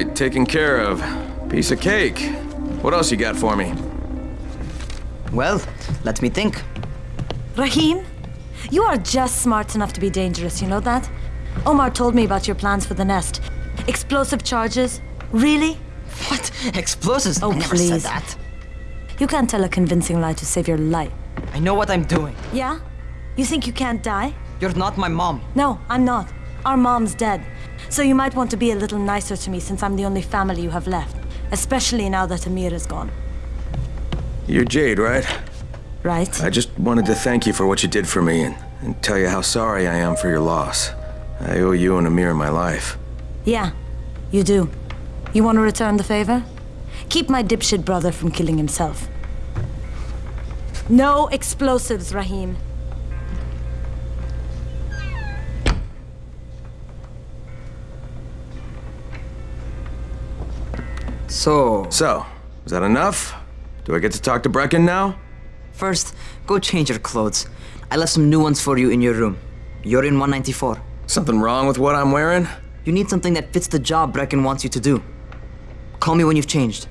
taken care of. Piece of cake. What else you got for me? Well, let me think. Rahim, you are just smart enough to be dangerous, you know that? Omar told me about your plans for the nest. Explosive charges? Really? What? Explosives? Oh, I never said please. that. You can't tell a convincing lie to save your life. I know what I'm doing. Yeah? You think you can't die? You're not my mom. No, I'm not. Our mom's dead. So you might want to be a little nicer to me since I'm the only family you have left. Especially now that Amir is gone. You're Jade, right? Right? I just wanted to thank you for what you did for me and, and tell you how sorry I am for your loss. I owe you and Amir my life. Yeah, you do. You want to return the favor? Keep my dipshit brother from killing himself. No explosives, Rahim. So, So, is that enough? Do I get to talk to Brecken now? first, go change your clothes. I left some new ones for you in your room. You're in 194. Something wrong with what I'm wearing? You need something that fits the job Brecken wants you to do. Call me when you've changed.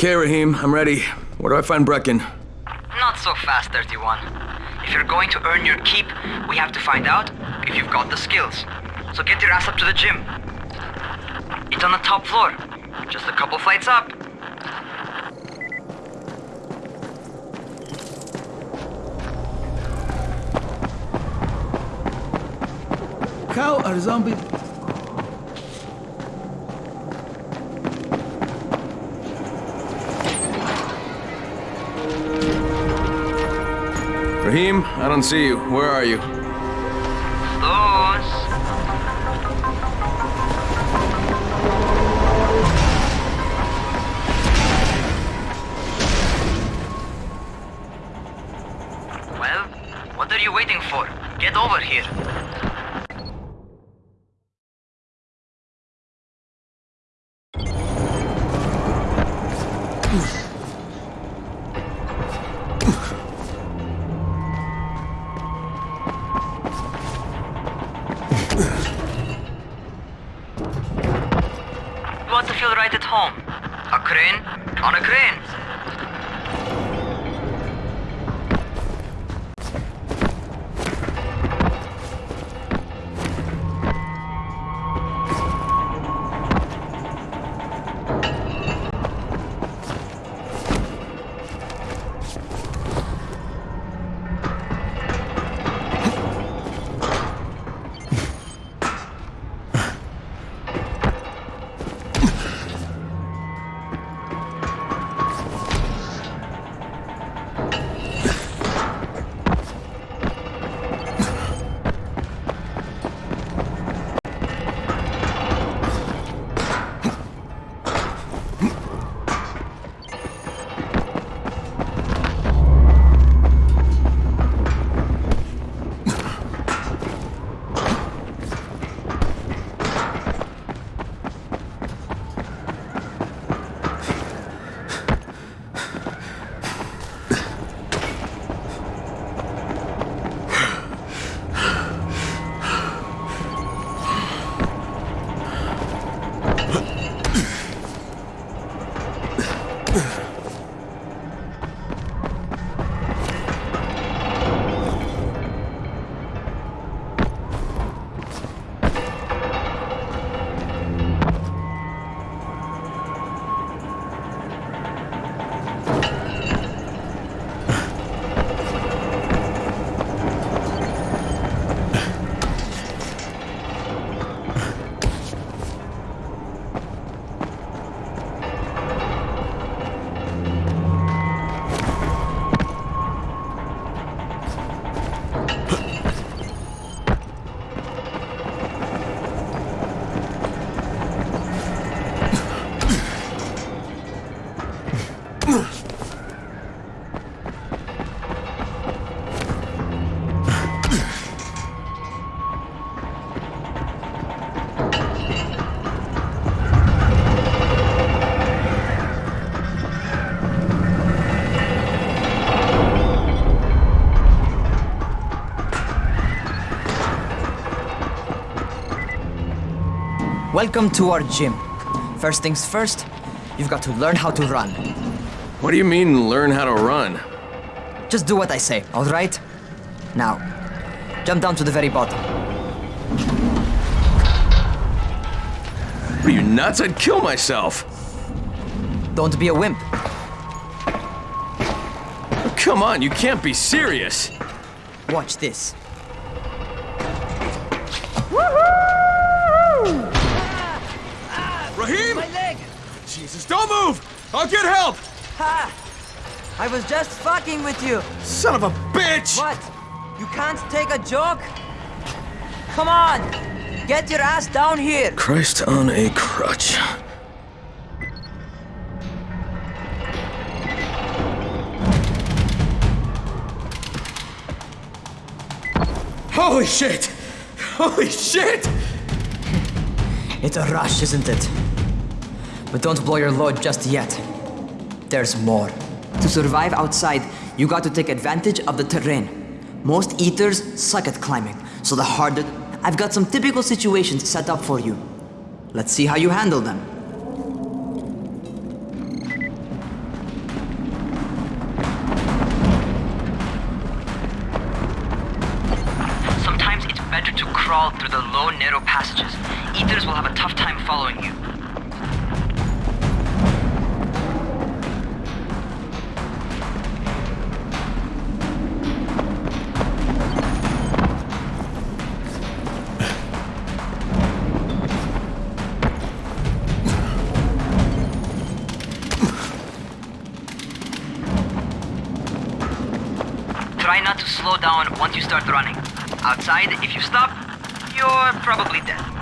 Okay, Rahim, I'm ready. Where do I find Brecken? Not so fast, 31. If you're going to earn your keep, we have to find out if you've got the skills. So get your ass up to the gym. It's on the top floor. Just a couple flights up. Cow or zombie? Rahim, I don't see you. Where are you? Those. Well, what are you waiting for? Get over here. You home. A crane on a crane. Welcome to our gym. First things first, you've got to learn how to run. What do you mean, learn how to run? Just do what I say, alright? Now, jump down to the very bottom. Are you nuts? I'd kill myself. Don't be a wimp. Come on, you can't be serious. Watch this. I'll get help! Ha! I was just fucking with you. Son of a bitch! What? You can't take a joke? Come on! Get your ass down here! Christ on a crutch. Holy shit! Holy shit! It's a rush, isn't it? But don't blow your load just yet. There's more. To survive outside, you got to take advantage of the terrain. Most eaters suck at climbing, so the harder. I've got some typical situations set up for you. Let's see how you handle them. Sometimes it's better to crawl through the low, narrow passages. Eaters will have a tough time following you. Down once you start running. Outside, if you stop, you're probably dead.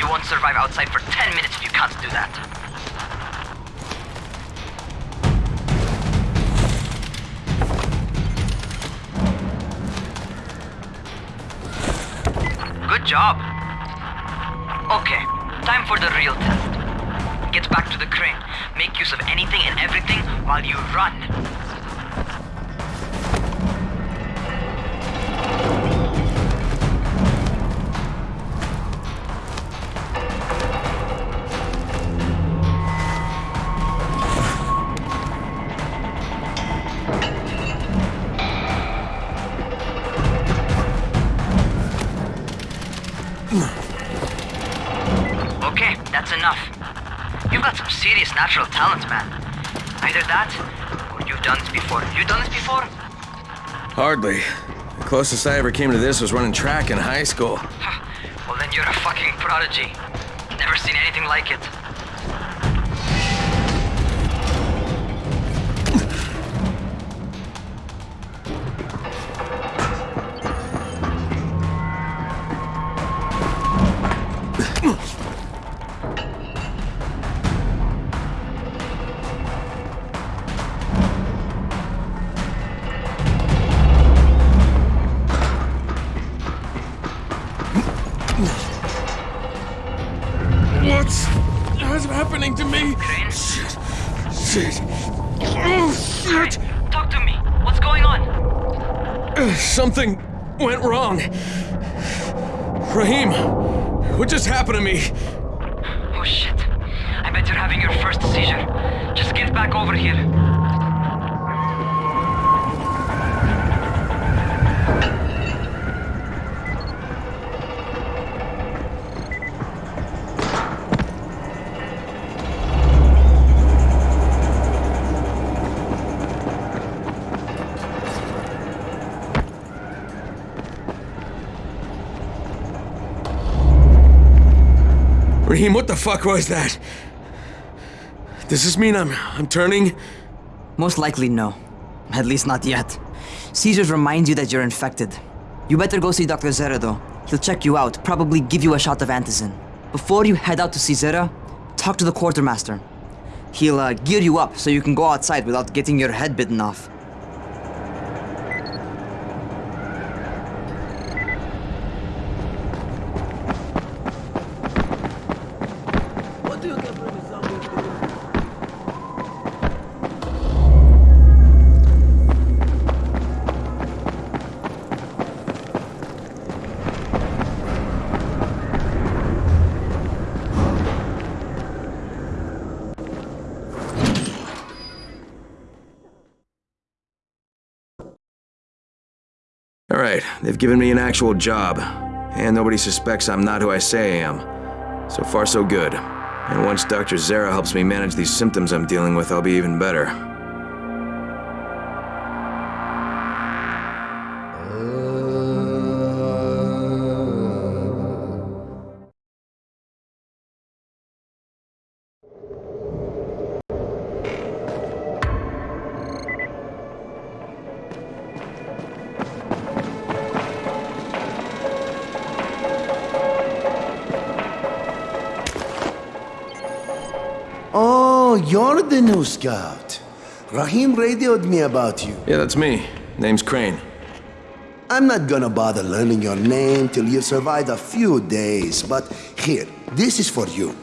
You won't survive outside for 10 minutes if you can't do that. Good job. Okay, time for the real test. Get back to the crane. Make use of anything and everything while you run. Natural talent, man. Either that, or you've done this before. You done this before? Hardly. The closest I ever came to this was running track in high school. Well, then you're a fucking prodigy. Never seen anything like it. Happening to me? Crane? Shit. Shit. Oh, shit. Talk to me. What's going on? Something went wrong. Rahim, what just happened to me? Oh shit. I bet you're having your first seizure. Just get back over here. Rahim, what the fuck was that? Does this mean I'm I'm turning? Most likely no. At least not yet. Caesars reminds you that you're infected. You better go see Dr. Zere though. He'll check you out, probably give you a shot of antizin. Before you head out to see Zere, talk to the quartermaster. He'll uh, gear you up so you can go outside without getting your head bitten off. All right, they've given me an actual job, and nobody suspects I'm not who I say I am. So far, so good. And once Dr. Zere helps me manage these symptoms I'm dealing with, I'll be even better. Oh, you're the new scout. Rahim radioed me about you. Yeah, that's me. Name's Crane. I'm not gonna bother learning your name till you survived a few days, but here, this is for you.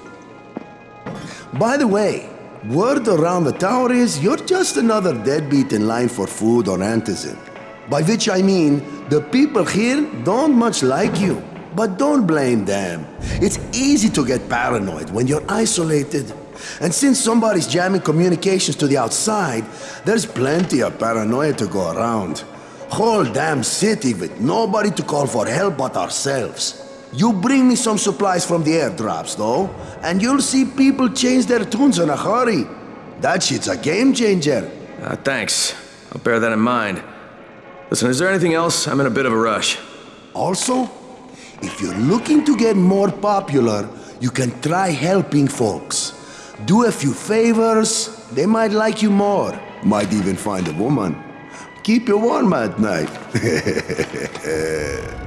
By the way, word around the tower is you're just another deadbeat in line for food or antizin. By which I mean, the people here don't much like you. But don't blame them. It's easy to get paranoid when you're isolated. And since somebody's jamming communications to the outside, there's plenty of paranoia to go around. Whole damn city with nobody to call for help but ourselves. You bring me some supplies from the airdrops, though, and you'll see people change their tunes in a hurry. That shit's a game changer. Uh, thanks. I'll bear that in mind. Listen, is there anything else? I'm in a bit of a rush. Also, if you're looking to get more popular, you can try helping folks. Do a few favors, they might like you more. Might even find a woman. Keep you warm at night.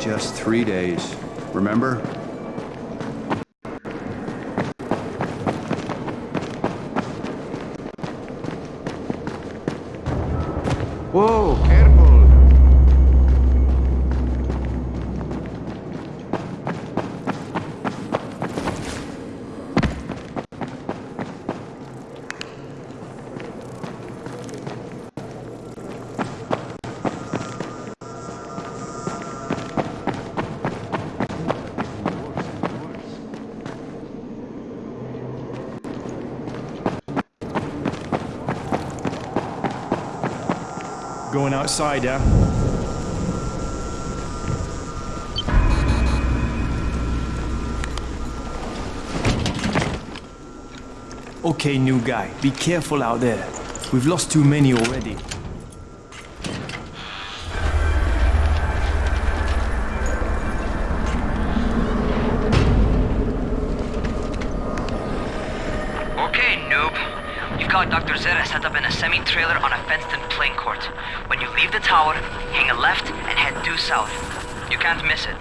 just three days. Remember? Going outside, yeah? Okay, new guy, be careful out there. We've lost too many already. Got Dr. Zere set up in a semi-trailer on a fenced-in playing court. When you leave the tower, hang a left and head due south. You can't miss it.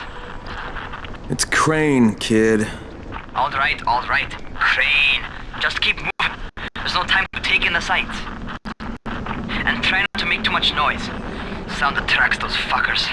It's Crane, kid. All right, all right. Crane. Just keep moving. There's no time to take in the sights. And try not to make too much noise. Sound attracts those fuckers.